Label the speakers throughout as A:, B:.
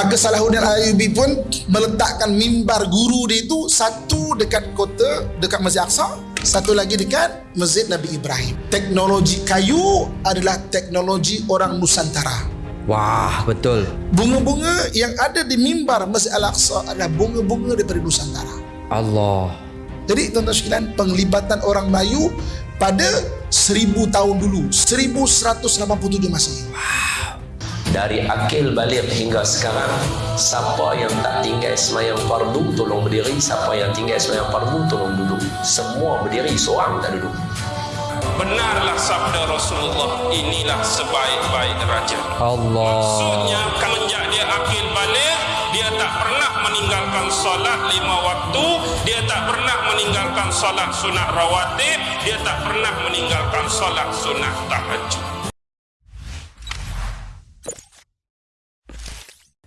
A: Maka Salahuddin Ayyubi pun meletakkan mimbar guru dia itu satu dekat kota, dekat Masjid Aqsa, satu lagi dekat Masjid Nabi Ibrahim. Teknologi kayu adalah teknologi orang Nusantara.
B: Wah, betul.
A: Bunga-bunga yang ada di mimbar Masjid Al-Aqsa adalah bunga-bunga daripada Nusantara.
B: Allah.
A: Jadi tuan-tuan sekalian, penglibatan orang Melayu pada seribu tahun dulu, 1187 Masehi.
C: Dari akil balik hingga sekarang siapa yang tak tinggal semayang fardu tolong berdiri. Siapa yang tinggal semayang fardu tolong duduk. Semua berdiri seorang tak duduk.
D: Benarlah sabda Rasulullah Inilah sebaik-baik raja
B: Allah.
D: Maksudnya Semenjak dia akil balik Dia tak pernah meninggalkan solat lima waktu Dia tak pernah meninggalkan solat sunat rawatib Dia tak pernah meninggalkan solat sunat tahajud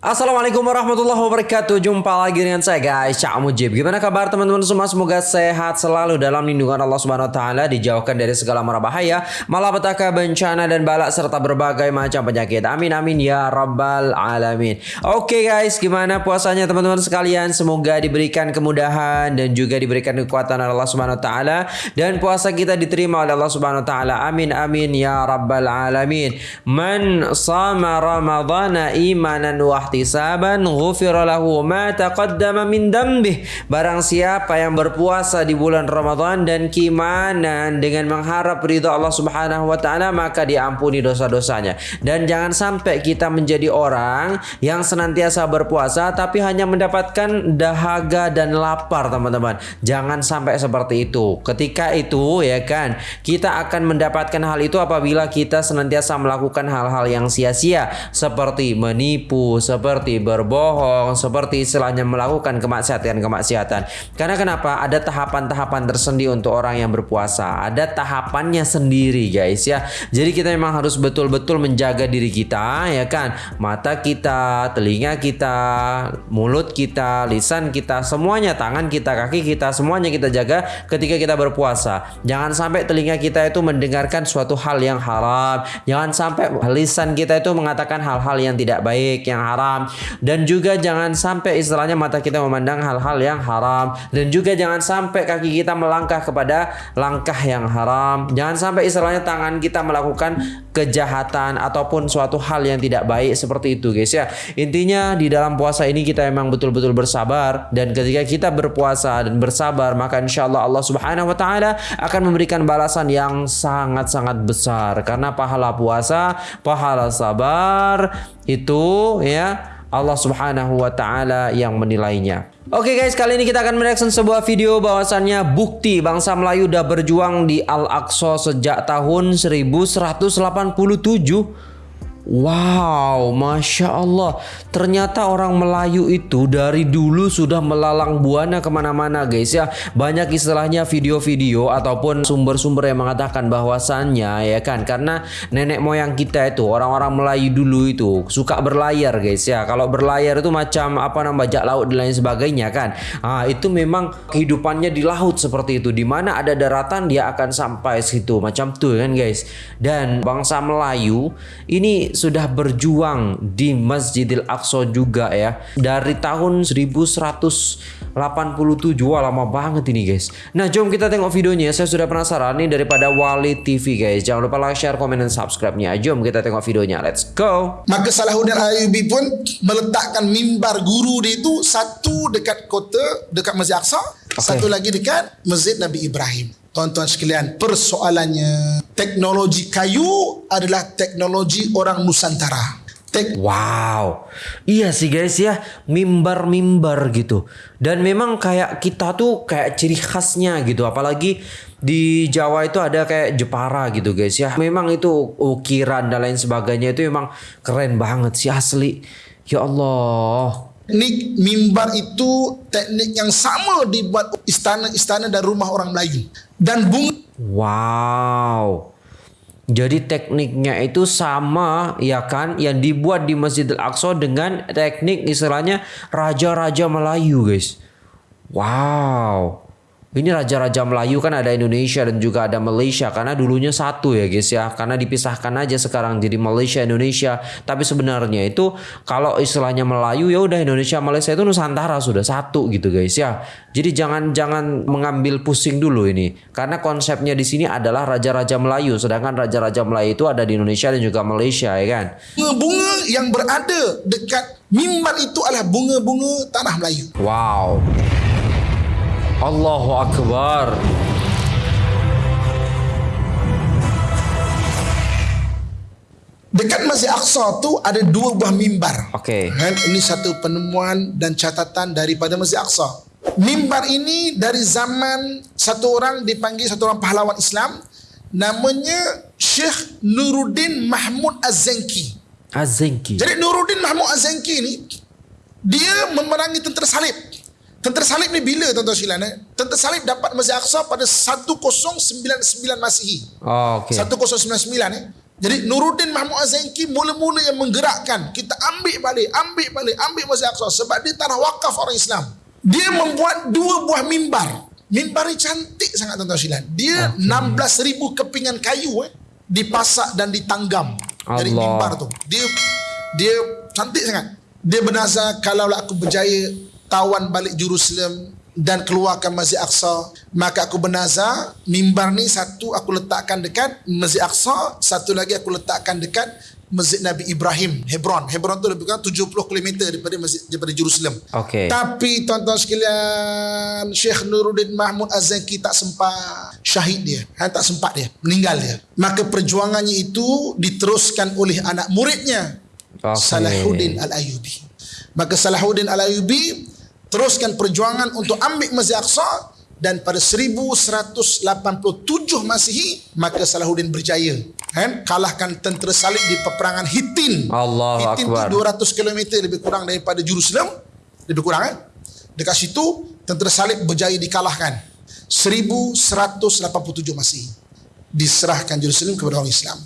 B: Assalamualaikum warahmatullahi wabarakatuh. Jumpa lagi dengan saya guys. Cak Mujib. Gimana kabar teman-teman semua? Semoga sehat selalu dalam lindungan Allah Subhanahu Wa Taala Dijauhkan dari segala mara bahaya Malapetaka bencana dan balak Serta berbagai macam penyakit. Amin amin ya rabbal alamin. Oke guys. Gimana puasanya teman-teman sekalian? Semoga diberikan kemudahan Dan juga diberikan kekuatan oleh Allah Subhanahu Wa Taala. Dan puasa kita diterima oleh Allah Subhanahu Wa Taala. Amin amin ya rabbal alamin. Man sama ramadhana imanan wa ihtisaban ghufira lahu ma taqaddama min dambih. Barang siapa yang berpuasa di bulan Ramadan dan keimanan dengan mengharap ridha Allah Subhanahu wa taala maka diampuni dosa-dosanya. Dan jangan sampai kita menjadi orang yang senantiasa berpuasa tapi hanya mendapatkan dahaga dan lapar teman-teman. Jangan sampai seperti itu. Ketika itu ya kan kita akan mendapatkan hal itu apabila kita senantiasa melakukan hal-hal yang sia-sia seperti menipu seperti berbohong, seperti istilahnya melakukan kemaksiatan-kemaksiatan. Karena kenapa? Ada tahapan-tahapan tersendiri untuk orang yang berpuasa. Ada tahapannya sendiri, guys ya. Jadi kita memang harus betul-betul menjaga diri kita, ya kan? Mata kita, telinga kita, mulut kita, lisan kita, semuanya, tangan kita, kaki kita, semuanya kita jaga ketika kita berpuasa. Jangan sampai telinga kita itu mendengarkan suatu hal yang haram. Jangan sampai lisan kita itu mengatakan hal-hal yang tidak baik, yang haram dan juga jangan sampai istilahnya mata kita memandang hal-hal yang haram. Dan juga jangan sampai kaki kita melangkah kepada langkah yang haram. Jangan sampai istilahnya tangan kita melakukan kejahatan ataupun suatu hal yang tidak baik seperti itu guys ya. Intinya di dalam puasa ini kita memang betul-betul bersabar. Dan ketika kita berpuasa dan bersabar maka insya Allah Allah subhanahu wa ta'ala akan memberikan balasan yang sangat-sangat besar. Karena pahala puasa pahala sabar itu ya Allah Subhanahu wa taala yang menilainya. Oke okay guys, kali ini kita akan mereaction sebuah video bahwasannya bukti bangsa Melayu udah berjuang di Al-Aqsa sejak tahun 1187 Wow, masya Allah. Ternyata orang Melayu itu dari dulu sudah melalang buana ke mana-mana, guys ya. Banyak istilahnya video-video ataupun sumber-sumber yang mengatakan bahwasannya ya kan, karena nenek moyang kita itu orang-orang Melayu dulu itu suka berlayar, guys ya. Kalau berlayar itu macam apa namanya bajak laut dan lain sebagainya kan. Ah itu memang kehidupannya di laut seperti itu. Di mana ada daratan dia akan sampai situ macam tuh kan, guys. Dan bangsa Melayu ini sudah berjuang di Masjidil Aqsa juga ya. Dari tahun 1187 wah lama banget ini guys. Nah jom kita tengok videonya. Saya sudah penasaran nih daripada Wali TV guys. Jangan lupa like share komen dan subscribe nya jom kita tengok videonya. Let's go.
A: Maka Salahuddin Ayyubi pun meletakkan mimbar guru dia itu satu dekat kota dekat Masjid Aqsa. Okay. satu lagi dekat Masjid Nabi Ibrahim Tuan-tuan sekalian, persoalannya teknologi kayu adalah teknologi orang Nusantara.
B: Tek wow, iya sih guys ya, mimbar-mimbar gitu. Dan memang kayak kita tuh kayak ciri khasnya gitu, apalagi di Jawa itu ada kayak Jepara gitu guys ya. Memang itu ukiran dan lain sebagainya itu memang keren banget sih asli. Ya Allah,
A: Teknik mimbar itu teknik yang sama dibuat istana-istana dan rumah orang Melayu. Dan bunga...
B: Wow. Jadi tekniknya itu sama ya kan yang dibuat di Masjidil Aqsa dengan teknik istilahnya raja-raja Melayu guys. Wow. Ini raja-raja Melayu kan ada Indonesia dan juga ada Malaysia karena dulunya satu ya guys ya. Karena dipisahkan aja sekarang jadi Malaysia Indonesia. Tapi sebenarnya itu kalau istilahnya Melayu ya udah Indonesia Malaysia itu Nusantara sudah satu gitu guys ya. Jadi jangan jangan mengambil pusing dulu ini karena konsepnya di sini adalah raja-raja Melayu sedangkan raja-raja Melayu itu ada di Indonesia dan juga Malaysia ya kan.
A: Bunga-bunga yang berada dekat mimbar itu adalah bunga-bunga tanah Melayu.
B: Wow. Allahu Akbar.
A: Dekat Masjid Aqsa tu ada dua buah mimbar.
B: Okey.
A: Kan? Ini satu penemuan dan catatan daripada Masjid Aqsa. Mimbar ini dari zaman satu orang dipanggil satu orang pahlawan Islam namanya Syekh Nuruddin Mahmud Az-Zanki.
B: Azenki.
A: Jadi Nuruddin Mahmud Az-Zanki ni dia memerangi tentera salib. Tentera salib ni bila tuan-tuan sekalian eh? Tentera salib dapat Masjid Aqsa pada 1099 Masihi.
B: Oh, okey.
A: 1099 eh. Jadi Nuruddin Mahmud Az-Zanki mula-mula yang menggerakkan kita ambil balik, ambil balik, ambil Masjid Aqsa sebab dia tanah wakaf orang Islam. Dia membuat dua buah mimbar. Mimbar ni cantik sangat tuan-tuan sekalian. Dia okay. 16,000 kepingan kayu eh dipasak dan ditanggam dari
B: Allah.
A: mimbar tu. Dia dia cantik sangat. Dia bernazar kalaulah aku berjaya tawan balik Jerusalem dan keluarkan Masjid Aqsa, maka aku bernazar mimbar ni satu aku letakkan dekat Masjid Aqsa, satu lagi aku letakkan dekat Masjid Nabi Ibrahim, Hebron. Hebron tu lebih kurang 70 km daripada masjid daripada Jerusalem.
B: Okey.
A: Tapi tuan-tuan sekalian, Syekh Nuruddin Mahmud Az-Zanki tak sempat syahid dia. Ha, tak sempat dia, meninggal dia. Maka perjuangannya itu diteruskan oleh anak muridnya,
B: Okey.
A: Salahuddin Al-Ayubi. Maka Salahuddin Al-Ayubi teruskan perjuangan untuk ambil Masjid Aqsa dan pada 1187 Masihi maka Salahuddin berjaya kan kalahkan tentera salib di peperangan Hittin.
B: Allahu
A: Hittin
B: Akbar.
A: tu 200 km lebih kurang daripada Jerusalem. Lebih kurang kan? Dekat situ tentera salib berjaya dikalahkan. 1187 Masihi. Diserahkan Jerusalem kepada orang Islam.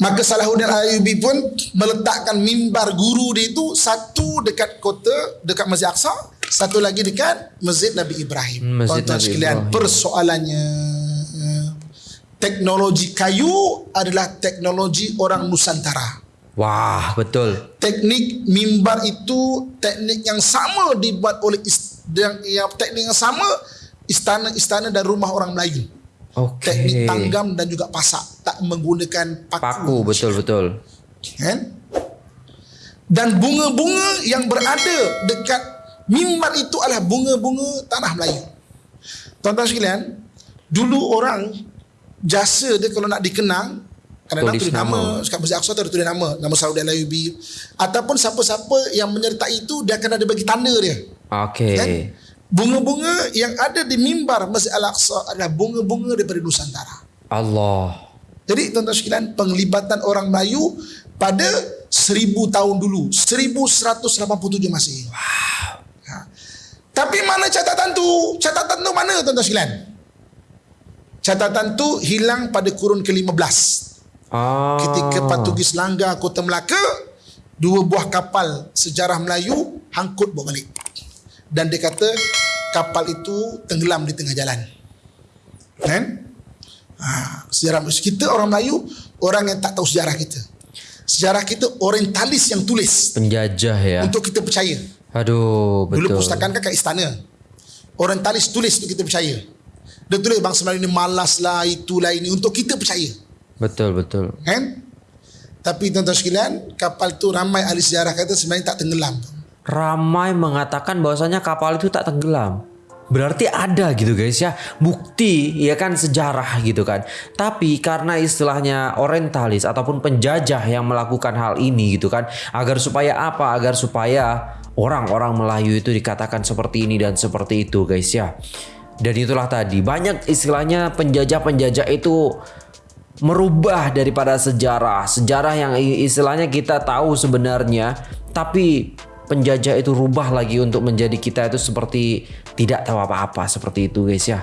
A: Maka Salahuddin Al-Ayyubi pun meletakkan mimbar guru dia itu satu dekat kota dekat Masjid Aqsa, satu lagi dekat Masjid Nabi Ibrahim.
B: Hmm, Masjid
A: Tuan-tuan sekalian,
B: Ibrahim.
A: persoalannya eh, teknologi kayu adalah teknologi orang Nusantara.
B: Wah, betul.
A: Teknik mimbar itu teknik yang sama dibuat oleh yang, yang teknik yang sama istana-istana dan rumah orang Melayu.
B: Okey.
A: Teknik tanggam dan juga pasak tak menggunakan paku.
B: Paku betul betul.
A: Kan? Dan bunga-bunga yang berada dekat mimbar itu adalah bunga-bunga tanah Melayu. Tuan-tuan sekalian, dulu orang jasa dia kalau nak dikenang kadang-kadang
B: Tulis
A: tulis nama,
B: nama.
A: sekat Masjid Aqsa tu tulis nama, nama Saudi Al-Ayubi ataupun siapa-siapa yang menyertai itu dia akan ada bagi tanda dia.
B: Okey.
A: Kan? Bunga-bunga yang ada di mimbar Masjid Al-Aqsa adalah bunga-bunga daripada Nusantara.
B: Allah.
A: Jadi tuan-tuan sekalian penglibatan orang Melayu pada 1000 tahun dulu 1187 Masihi. Wow. Ha. Tapi mana catatan tu? Catatan tu mana tuan-tuan sekalian? Catatan tu hilang pada kurun ke-15.
B: Ah.
A: Ketika Patugis langgar Kota Melaka, dua buah kapal sejarah Melayu hangkut bawa balik. Dan dia kata kapal itu tenggelam di tengah jalan. Kan? Ha, sejarah kita orang Melayu orang yang tak tahu sejarah kita. Sejarah kita orientalis yang tulis
B: penjajah ya.
A: untuk kita percaya.
B: Aduh, betul.
A: Dulu pustakaan kan kat istana. Orientalis tulis untuk kita percaya. Dia tulis bangsa Melayu ni malas lah, itulah ini untuk kita percaya.
B: Betul betul.
A: Kan? Tapi tuan-tuan sekalian, kapal tu ramai ahli sejarah kata sebenarnya tak tenggelam.
B: Ramai mengatakan bahwasanya kapal itu tak tenggelam. Berarti ada gitu guys ya bukti ya kan sejarah gitu kan. Tapi karena istilahnya orientalis ataupun penjajah yang melakukan hal ini gitu kan agar supaya apa? Agar supaya orang-orang Melayu itu dikatakan seperti ini dan seperti itu guys ya. Dan itulah tadi banyak istilahnya penjajah-penjajah itu merubah daripada sejarah. Sejarah yang istilahnya kita tahu sebenarnya, tapi penjajah itu rubah lagi untuk menjadi kita itu seperti tidak tahu apa-apa seperti itu guys ya.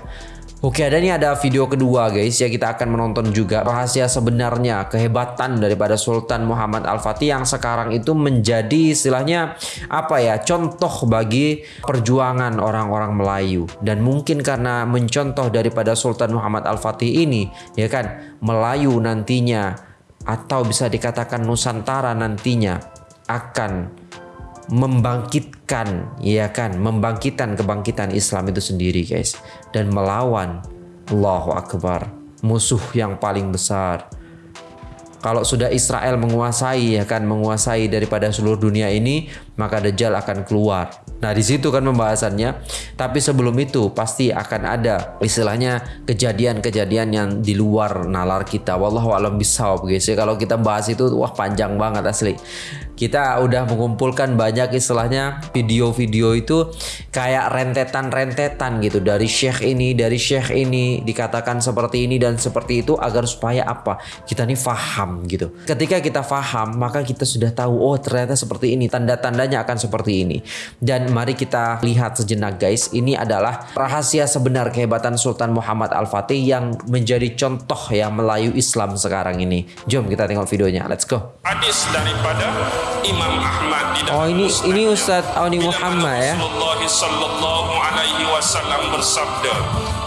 B: Oke, ada nih ada video kedua guys ya kita akan menonton juga rahasia sebenarnya kehebatan daripada Sultan Muhammad Al-Fatih yang sekarang itu menjadi istilahnya apa ya contoh bagi perjuangan orang-orang Melayu dan mungkin karena mencontoh daripada Sultan Muhammad Al-Fatih ini ya kan Melayu nantinya atau bisa dikatakan Nusantara nantinya akan membangkitkan ya kan? Membangkitkan kebangkitan Islam itu sendiri guys. Dan melawan Allahu Akbar musuh yang paling besar. Kalau sudah Israel menguasai ya kan? Menguasai daripada seluruh dunia ini maka Dajjal akan keluar. Nah di situ kan pembahasannya. Tapi sebelum itu pasti akan ada istilahnya kejadian-kejadian yang di luar nalar kita. Wallahu alam bisawab guys. Ya kalau kita bahas itu wah panjang banget asli kita udah mengumpulkan banyak istilahnya video-video itu kayak rentetan-rentetan gitu. Dari syekh ini dari syekh ini dikatakan seperti ini dan seperti itu agar supaya apa? Kita nih faham gitu. Ketika kita faham maka kita sudah tahu oh ternyata seperti ini. Tanda-tandanya akan seperti ini. Dan mari kita lihat sejenak guys. Ini adalah rahasia sebenar kehebatan Sultan Muhammad Al-Fatih yang menjadi contoh ya Melayu Islam sekarang ini. Jom kita tengok videonya. Let's go.
D: Hadis daripada Imam Ahmad di
B: Oh ini ini Ustaz Auni Muhammad ya.
D: Rasulullah sallallahu alaihi wasallam bersabda,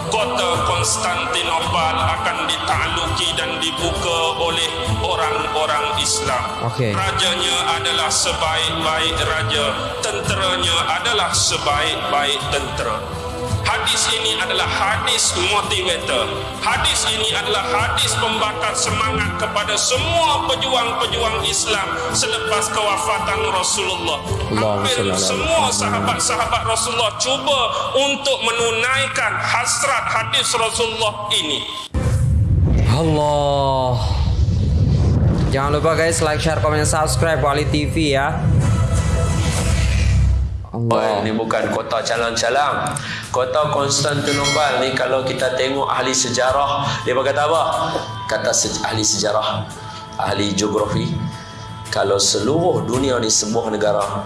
D: kota Konstantinopel akan ditakluki dan dibuka oleh orang-orang Islam.
B: Okey.
D: Rajanya adalah sebaik-baik raja, tenteranya adalah sebaik-baik tentera. Hadis ini adalah hadis motivator. Hadis ini adalah hadis pembakar semangat kepada semua pejuang-pejuang Islam selepas kewafatan Rasulullah. Hampir semua sahabat-sahabat Rasulullah cuba untuk menunaikan hasrat hadis Rasulullah ini.
B: Allah. Jangan lupa guys like, share, komen, subscribe Wali TV ya.
C: Oh,
B: Allah.
C: ini bukan kota calang-calang. Kota Konstantinopel ni kalau kita tengok ahli sejarah, dia berkata apa? Kata se- ahli sejarah, ahli geografi, kalau seluruh dunia ni sebuah negara,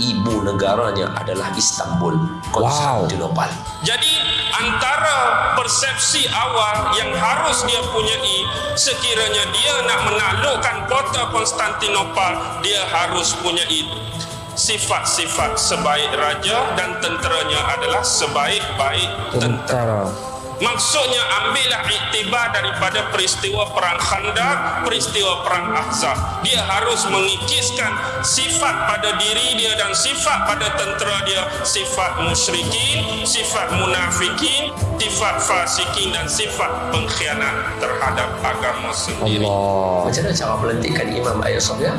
C: ibu negaranya adalah Istanbul, Konstantinopel.
D: Jadi antara persepsi awal yang harus dia punyai sekiranya dia nak menaklukkan kota Konstantinopel dia harus punyai sifat-sifat sebaik raja dan tenteranya adalah sebaik-baik tentera.
B: Tentara.
D: Maksudnya ambillah iktibar daripada peristiwa perang Khandaq, peristiwa perang Ahzab. Dia harus mengikiskan sifat pada diri dia dan sifat pada tentera dia, sifat musyrikin, sifat munafikin, sifat fasikin dan sifat pengkhianat terhadap agama sendiri.
B: Allah.
C: Macam mana cara melantikkan Imam Ayat Sofia?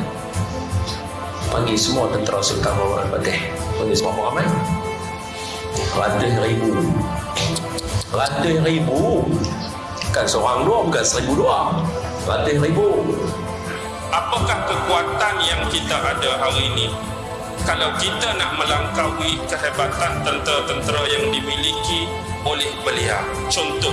C: Panggil semua tentera Sultan Muhammad Fatih. Panggil semua ramai? Ratus ribu. Ratus ribu. Bukan seorang dua, bukan seribu dua. Ratus ribu.
D: Apakah kekuatan yang kita ada hari ini? Kalau kita nak melangkaui kehebatan tentera-tentera yang dimiliki oleh beliau. Contoh,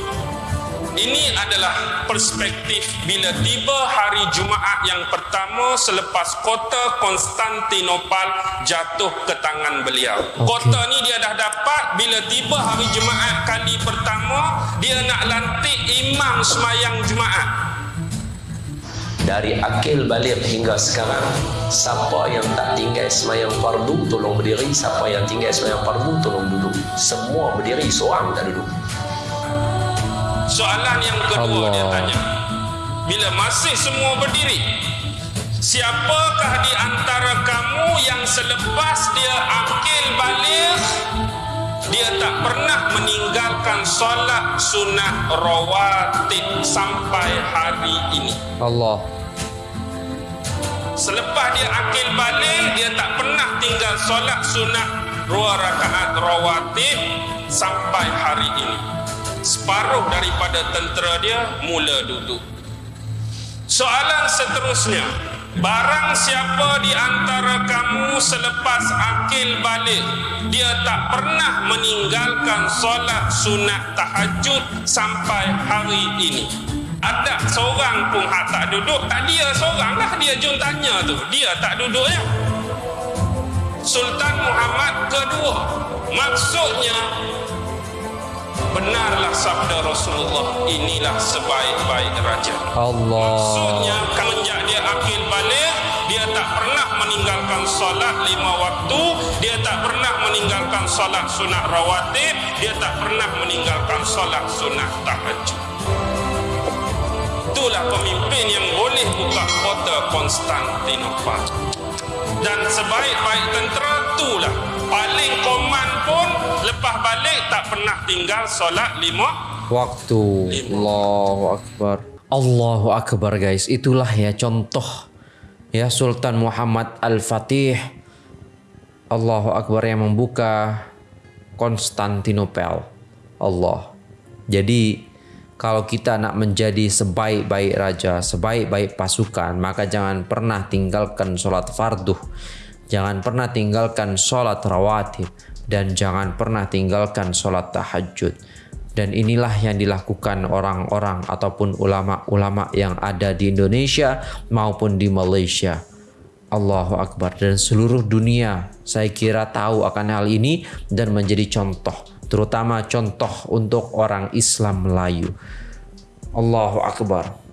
D: ini adalah perspektif bila tiba hari Jumaat yang pertama selepas kota Konstantinopel jatuh ke tangan beliau. Kota ni dia dah dapat bila tiba hari Jumaat kali pertama dia nak lantik imam semayang Jumaat.
C: Dari akil balik hingga sekarang, siapa yang tak tinggal semayang fardu, tolong berdiri. Siapa yang tinggal semayang fardu, tolong duduk. Semua berdiri, seorang tak duduk.
D: Soalan yang kedua
B: Allah.
D: dia tanya. Bila masih semua berdiri, siapakah di antara kamu yang selepas dia akil balik dia tak pernah meninggalkan solat sunat rawatib sampai hari ini.
B: Allah.
D: Selepas dia akil balik, dia tak pernah tinggal solat sunat dua rakaat rawatib sampai hari ini. Separuh daripada tentera dia mula duduk. Soalan seterusnya, barang siapa di antara kamu selepas akil balik, dia tak pernah meninggalkan solat sunat tahajud sampai hari ini. Ada seorang pun hak tak duduk, tak dia seorang lah dia jom tanya tu. Dia tak duduk ya. Sultan Muhammad kedua. Maksudnya benarlah sabda Rasulullah inilah sebaik-baik raja.
B: Allah.
D: maksudnya semenjak dia akil balik dia tak pernah meninggalkan solat lima waktu dia tak pernah meninggalkan solat sunat rawatib dia tak pernah meninggalkan solat sunat tahajud. Itulah pemimpin yang boleh buka kota Konstantinopel. Dan sebaik-baik tentera itulah paling lepas balik tak pernah tinggal solat lima
B: Waktu. Allahu Akbar. Allahu Akbar guys. Itulah ya contoh ya Sultan Muhammad Al-Fatih. Allahu Akbar yang membuka Konstantinopel. Allah. Jadi kalau kita nak menjadi sebaik-baik raja, sebaik-baik pasukan, maka jangan pernah tinggalkan solat fardu. Jangan pernah tinggalkan solat rawatib. Dan jangan pernah tinggalkan solat tahajud. Dan inilah yang dilakukan orang-orang ataupun ulama-ulama yang ada di Indonesia maupun di Malaysia. Allahu Akbar dan seluruh dunia saya kira tahu akan hal ini dan menjadi contoh terutama contoh untuk orang Islam Melayu. Allahu Akbar.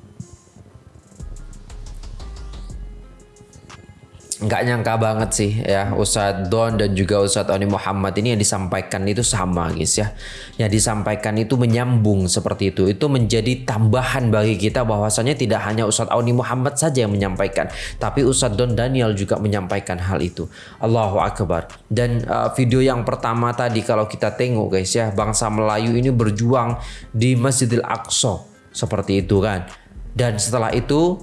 B: Nggak nyangka banget sih ya. Ustadz Don dan juga Ustadz Oni Muhammad ini yang disampaikan itu sama guys ya. Yang disampaikan itu menyambung seperti itu. Itu menjadi tambahan bagi kita bahwasanya tidak hanya Ustadz Oni Muhammad saja yang menyampaikan tapi Ustadz Don Daniel juga menyampaikan hal itu. Allahu Akbar. Dan uh, video yang pertama tadi kalau kita tengok guys ya bangsa Melayu ini berjuang di Masjidil Aqsa. Seperti itu kan. Dan setelah itu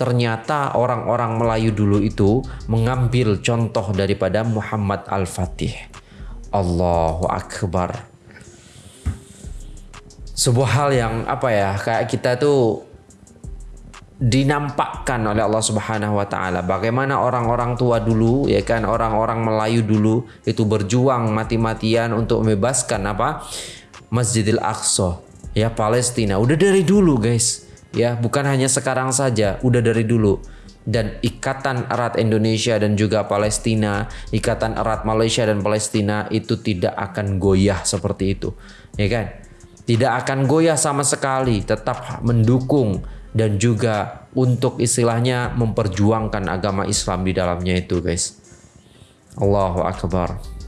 B: ternyata orang-orang Melayu dulu itu mengambil contoh daripada Muhammad Al-Fatih. Allahu Akbar. Sebuah hal yang apa ya, kayak kita tuh dinampakkan oleh Allah Subhanahu wa taala bagaimana orang-orang tua dulu ya kan orang-orang Melayu dulu itu berjuang mati-matian untuk membebaskan apa Masjidil Aqsa ya Palestina udah dari dulu guys ya bukan hanya sekarang saja udah dari dulu. Dan ikatan erat Indonesia dan juga Palestina ikatan erat Malaysia dan Palestina itu tidak akan goyah seperti itu. Ya kan? Tidak akan goyah sama sekali tetap mendukung dan juga untuk istilahnya memperjuangkan agama Islam di dalamnya itu guys. Allahu Akbar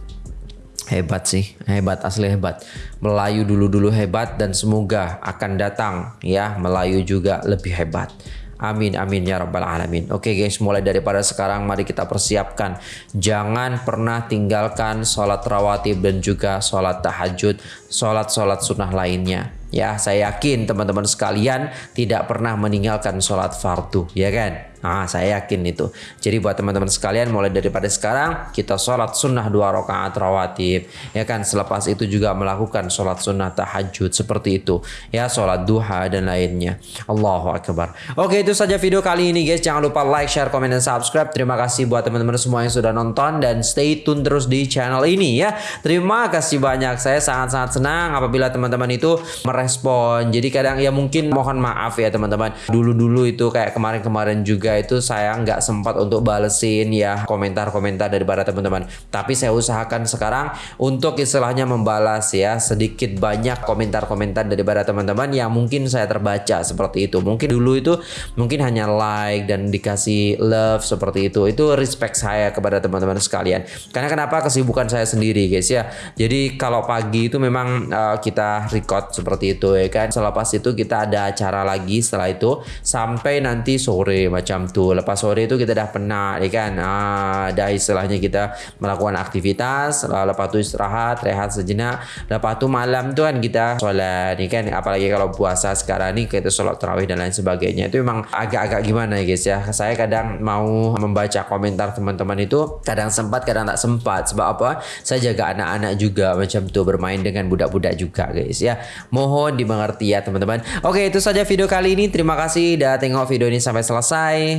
B: Hebat sih, hebat asli hebat. Melayu dulu-dulu hebat dan semoga akan datang ya Melayu juga lebih hebat. Amin amin ya rabbal alamin. Oke guys, mulai daripada sekarang mari kita persiapkan. Jangan pernah tinggalkan sholat rawatib dan juga sholat tahajud, sholat-sholat sunnah lainnya. Ya, saya yakin teman-teman sekalian tidak pernah meninggalkan sholat fardu, ya kan? Nah, saya yakin itu. Jadi buat teman-teman sekalian mulai daripada sekarang kita sholat sunnah dua rakaat rawatib. Ya kan selepas itu juga melakukan sholat sunnah tahajud seperti itu. Ya sholat duha dan lainnya. Allahu Akbar. Oke itu saja video kali ini guys. Jangan lupa like, share, komen, dan subscribe. Terima kasih buat teman-teman semua yang sudah nonton. Dan stay tune terus di channel ini ya. Terima kasih banyak. Saya sangat-sangat senang apabila teman-teman itu merespon. Jadi kadang ya mungkin mohon maaf ya teman-teman. Dulu-dulu itu kayak kemarin-kemarin juga itu saya nggak sempat untuk balesin ya komentar-komentar daripada teman-teman. Tapi saya usahakan sekarang untuk istilahnya membalas ya sedikit banyak komentar-komentar daripada teman-teman yang mungkin saya terbaca seperti itu. Mungkin dulu itu mungkin hanya like dan dikasih love seperti itu. Itu respect saya kepada teman-teman sekalian. Karena kenapa kesibukan saya sendiri guys ya. Jadi kalau pagi itu memang uh, kita record seperti itu ya kan. Selepas itu kita ada acara lagi setelah itu sampai nanti sore macam macam tu. Lepas sore tu kita dah penat ya kan? Ah, dah istilahnya kita melakukan aktivitas lepas tu istirahat rehat sejenak. Lepas tu malam tu kan kita solat ni kan? Apalagi kalau puasa sekarang ni kita solat tarawih dan lain sebagainya. Itu memang agak-agak gimana ya guys ya? Saya kadang mau membaca komentar teman-teman itu kadang sempat kadang tak sempat. Sebab apa? Saya jaga anak-anak juga macam tu bermain dengan budak-budak juga guys ya? Mohon dimengerti ya teman-teman. Oke itu saja video kali ini. Terima kasih dah tengok video ini sampai selesai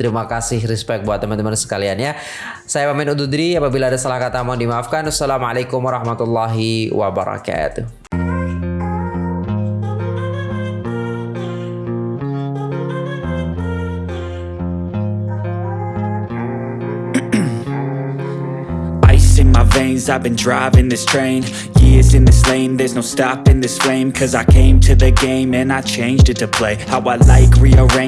B: Terima kasih respect buat teman-teman sekalian ya. Saya pamit undur diri apabila ada salah kata mohon dimaafkan. Wassalamualaikum warahmatullahi wabarakatuh.
E: I've been driving this train Years in this lane There's no stopping this flame Cause I came to the game And I changed it to play How I like rearrange